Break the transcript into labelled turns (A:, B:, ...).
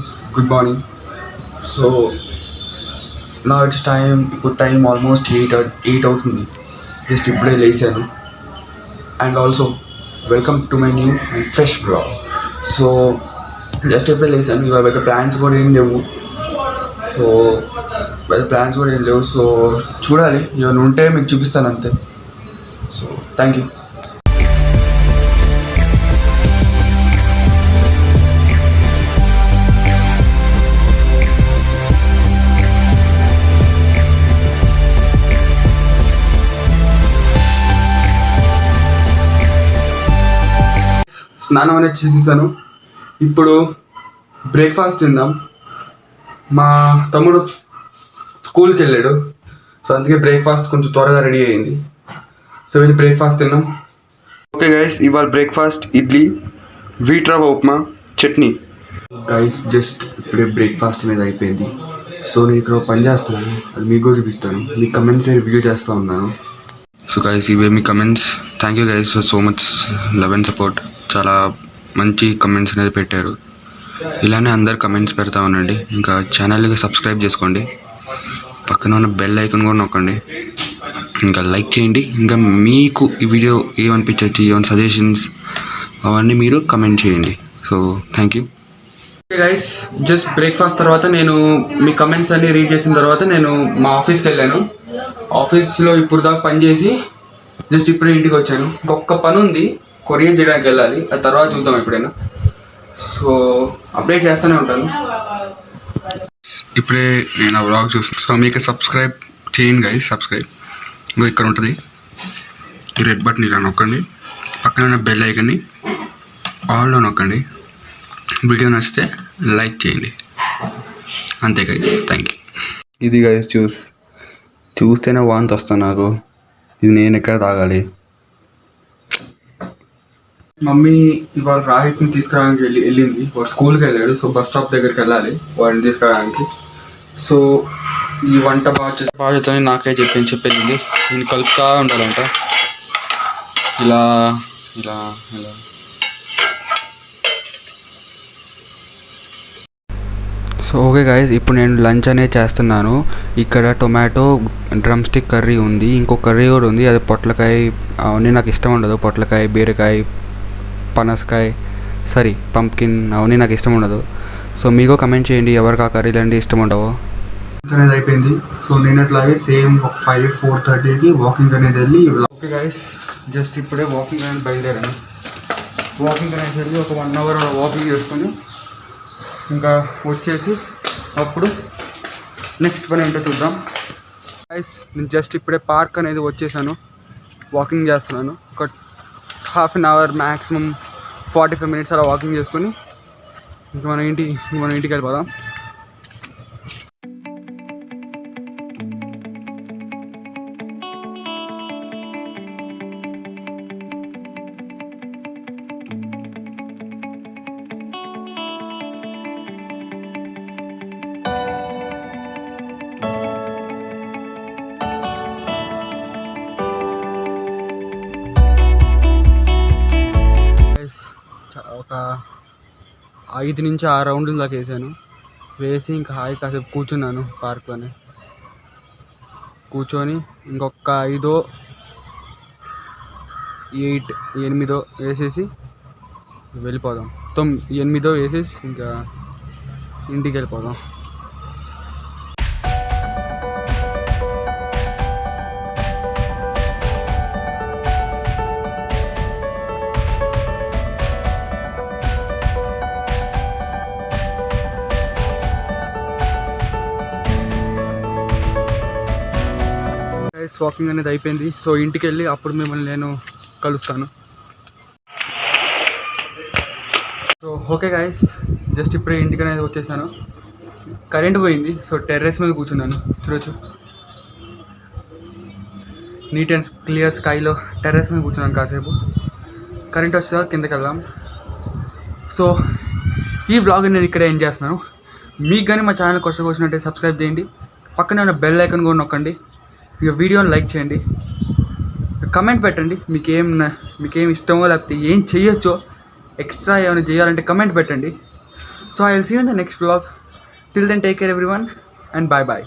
A: Friends good morning so నా it's time ఇప్పుడు time almost eight eight అవుతుంది just ఇప్పుడే లేచాను. And also welcome to my new and fresh blog so just ఇప్పుడే లేచాను. ఇవాళ పెద్ద ప్లాన్స్ కూడా ఏం లేవు. సో పెద్ద ప్లాన్స్ కూడా ఏం లేవు. సో చూడాలి. ఇవన్నీ ఉంటే మీకు చూపిస్తాను అంతే. సో థ్యాంక్ యూ స్నానం అనేది చేసేసాను. ఇప్పుడు బ్రేక్ఫాస్ట్ తిందాం. మా తమ్ముడు స్కూల్కి వెళ్ళాడు. సో అందుకే బ్రేక్ఫాస్ట్ కొంచెం త్వరగా రెడీ అయింది. సో వెళ్ళి బ్రేక్ఫాస్ట్ తిన్నాం ఓకే గైస్ ఇవాళ బ్రేక్ఫాస్ట్ ఇడ్లీ వీట్ రవ్వ ఉప్మా చట్నీ. గైస్ జస్ట్ ఇప్పుడే బ్రేక్ఫాస్ట్ మీద అయిపోయింది. సో నేను ఇక్కడ పని చేస్తున్నాను. అది మీకు చూపిస్తాను. మీ కమెంట్స్ రివ్యూ చేస్తూ ఉన్నాను. సో గైస్ ఇవే మీ comments thank you guys for so much love and support చాలా మంచి కమెంట్స్ అనేది పెట్టారు. ఇలానే అందరు కమెంట్స్ పెడతా ఉండండి. ఇంకా ఛానల్కి సబ్స్క్రైబ్ చేసుకోండి. పక్కన ఉన్న బెల్ ఐకన్ కూడా నొక్కండి. ఇంకా లైక్ చేయండి. ఇంకా మీకు ఈ వీడియో ఏమనిపించవచ్చు ఏమైనా సజెషన్స్ అవన్నీ మీరు కమెంట్ చేయండి. So thank you guys just breakfast తర్వాత నేను మీ కమెంట్స్ అన్నీ రీడ్ చేసిన తర్వాత నేను మా ఆఫీస్కి వెళ్ళాను. ఆఫీస్లో ఇప్పుడు దాకా పనిచేసి జస్ట్ ఇప్పుడే ఇంటికి వచ్చాను. ఇంకొక పని ఉంది. కొరియర్ చేయడానికి వెళ్ళాలి. ఆ తర్వాత చూద్దాం ఎప్పుడైనా. సో అప్డేట్ చేస్తూనే ఉంటాను. ఇప్పుడే నేను ఆ వ్లాగ్ చూస్తాను సో మీకు సబ్స్క్రైబ్ చేయండి గైస్ సబ్స్క్రైబ్ ఇంకో ఇక్కడ ఉంటుంది. రెడ్ బటన్ ఇలా నొక్కండి. పక్కన ఉన్న బెల్ ఐకన్ని ఆల్లో నొక్కండి. వీడియో నచ్చితే లైక్ చేయండి. అంతే గైస్ థ్యాంక్ యూ ఇది గైస్ చూస్ చూస్తేనే వాంతి వస్తాను నాకు. ఇది నేను ఎక్కడ తాగాలి? మమ్మీ ఇవాళ రాహిత్ని తీసుకురావడానికి వెళ్ళి వెళ్ళింది. వాడు స్కూల్కి వెళ్ళాడు సో బస్ స్టాప్ దగ్గరికి వెళ్ళాలి వాడిని తీసుకురావడానికి. సో ఈ వంట బాధ్యత బాధ్యతని నాకే చెప్పని చెప్పింది నేను కలుపుతా ఉండాలంట. ఇలా ఇలా ఇలా. సో ఓకే గాయస్ ఇప్పుడు నేను లంచ్ అనేది చేస్తున్నాను. ఇక్కడ టొమాటో డ్రమ్ స్టిక్ కర్రీ ఉంది. ఇంకో కర్రీ కూడా ఉంది. అది పొట్లకాయ అవన్నీ నాకు ఇష్టం ఉండదు. పొట్లకాయ బీరకాయ పనసకాయ సారీ పంప్కిన్ అవన్నీ నాకు ఇష్టం ఉండదు. సో మీకు కమెంట్ చేయండి. ఎవరికి ఆ కర్రీలు అంటే ఇష్టం ఉండవో. అనేది అయిపోయింది. సో నేను అట్లాగే సేమ్ ఒక ఫైవ్ ఫోర్ థర్టీకి వాకింగ్ అనేది వెళ్ళి ఓకే గాయస్ జస్ట్ ఇప్పుడే వాకింగ్ అనేది బయలుదేరాను. వాకింగ్ అనేది వెళ్ళి ఒక వన్ అవర్ వాకింగ్ చేసుకొని ఇంకా వచ్చేసి అప్పుడు నెక్స్ట్ పని ఏంటో చూద్దాం. గైస్ నేను జస్ట్ ఇప్పుడే పార్క్ అనేది వచ్చేసాను వాకింగ్ చేస్తున్నాను. ఒక half an hour maximum forty five minutes అలా వాకింగ్ చేసుకొని ఇంక మన ఇంటి మన ఇంటికి వెళ్ళిపోదాం. ఒక ఐదు నుంచి ఆరు రౌండ్ల దాకా వేసాను. వేసి ఇంకా హాయి కాసేపు కూర్చున్నాను పార్క్లోనే. కూర్చొని ఇంకొక ఐదో ఎయిట్ ఎనిమిదో వేసేసి వెళ్ళిపోదాం. తొమ్మిది ఎనిమిదో వేసేసి ఇంకా ఇంటికి వెళ్ళిపోదాం. గైస్ వాకింగ్ అనేది అయిపోయింది. సో ఇంటికి వెళ్ళి అప్పుడు మిమ్మల్ని నేను కలుస్తాను. సో ఓకే గాయస్ జస్ట్ ఇప్పుడే ఇంటికి అనేది వచ్చేసాను. కరెంట్ పోయింది. సో టెర్రస్ మీద కూర్చున్నాను. చూడొచ్చు. నీట్ అండ్ క్లియర్ స్కైలో టెర్రస్ మీద కూర్చున్నాను కాసేపు. కరెంట్ వచ్చేదా కిందకి వెళ్దాం. సో ఈ వ్లాగ్ నేను ఇక్కడే ఎండ్ చేస్తున్నాను. మీకు కానీ మా ఛానల్ కొత్త వచ్చినట్టే సబ్స్క్రైబ్ చేయండి. పక్కనే ఉన్న బెల్ ఐకన్ కూడా నొక్కండి. ఇక వీడియోని లైక్ చేయండి. కమెంట్ పెట్టండి. మీకేం మీకేం ఇష్టమో లేకపోతే ఏం చేయొచ్చో ఎక్స్ట్రా ఏమైనా చేయాలంటే కమెంట్ పెట్టండి. So I will see in the next blog till then take care everyone and bye bye